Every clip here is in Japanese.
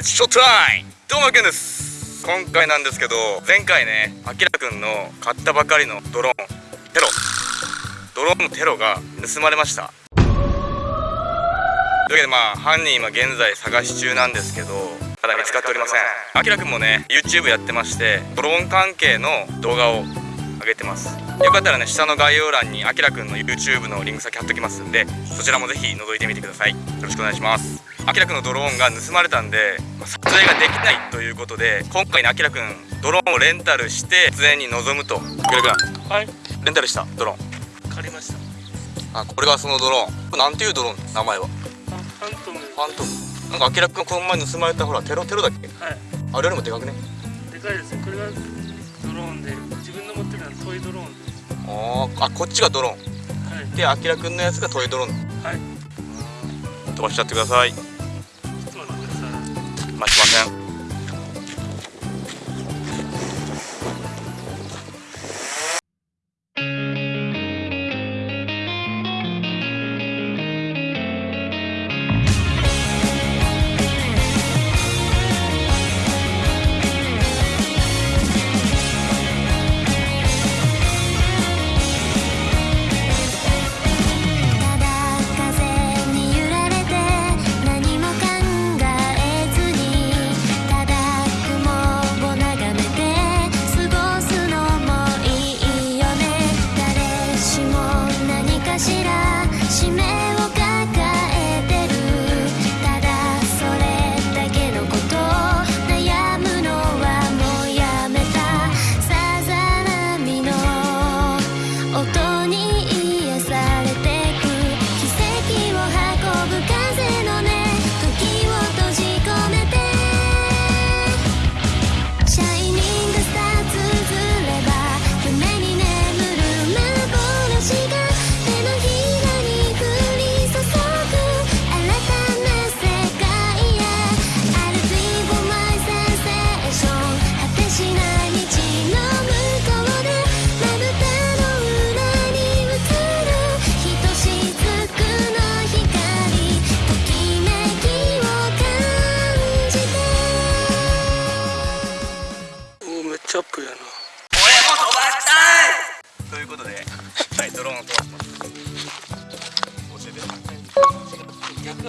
ショータイムどうもけんです。今回なんですけど前回ねあきらくんの買ったばかりのドローンテロ。ドローンのテロが盗まれました。というわけでまあ犯人今現在探し中なんですけどまだ見つかっておりません。あきらくんもね YouTube やってましてドローン関係の動画を上げてます。よかったらね下の概要欄にあきらくんの YouTube のリンク先貼っときますんでそちらもぜひ覗いてみてください。よろしくお願いします。あきらくんのドローンが盗まれたんで、まあ、撮影ができないということで今回ねあきらくんドローンをレンタルして撮影に臨むと。あきらくんはい。レンタルしたドローン。借りました。あこれがそのドローン。なんていうドローン名前は？ファントム。ファントム。なんかあきらくんこの前盗まれたほらテロテロだっけ？はい。あれよりもでかくね？でかいですね。これがドローンで自分の持ってるのはトイドローンで。あーあこっちがドローン。はい。であきらくんのやつがトイドローン。はい。飛ばしちゃってくださいい待ち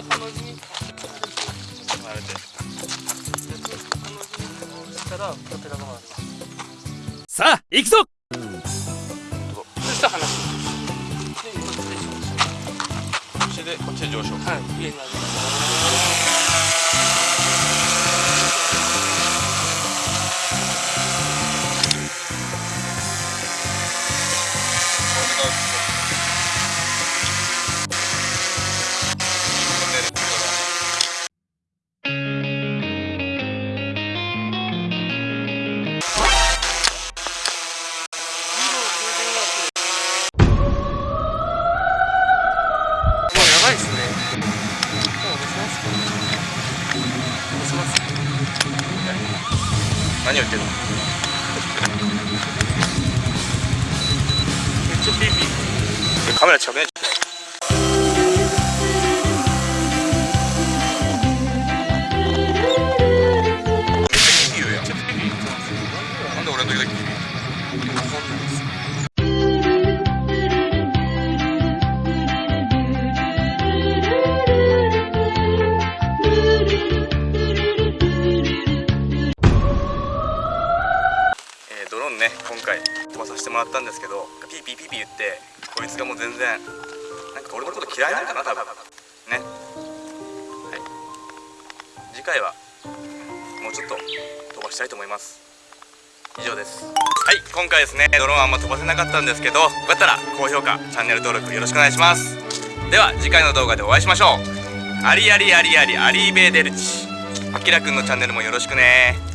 逆ハの字にあれで。逆ハの字にしたらプロペラが回るさあ行くぞそしたら話すでこっちでしょそしてこっちで上昇。はい上何を言ってるの。めっちゃピーピーカメラ近もらったんですけどピーピーピーピー言ってこいつがもう全然なんか俺のこと嫌いなんかな多分。ね。はい。次回はもうちょっと飛ばしたいと思います。以上です。はい。今回ですねドローンあんま飛ばせなかったんですけどよかったら高評価チャンネル登録よろしくお願いします。では次回の動画でお会いしましょう。ありありありあり arrivederci。あきらくんのチャンネルもよろしくね。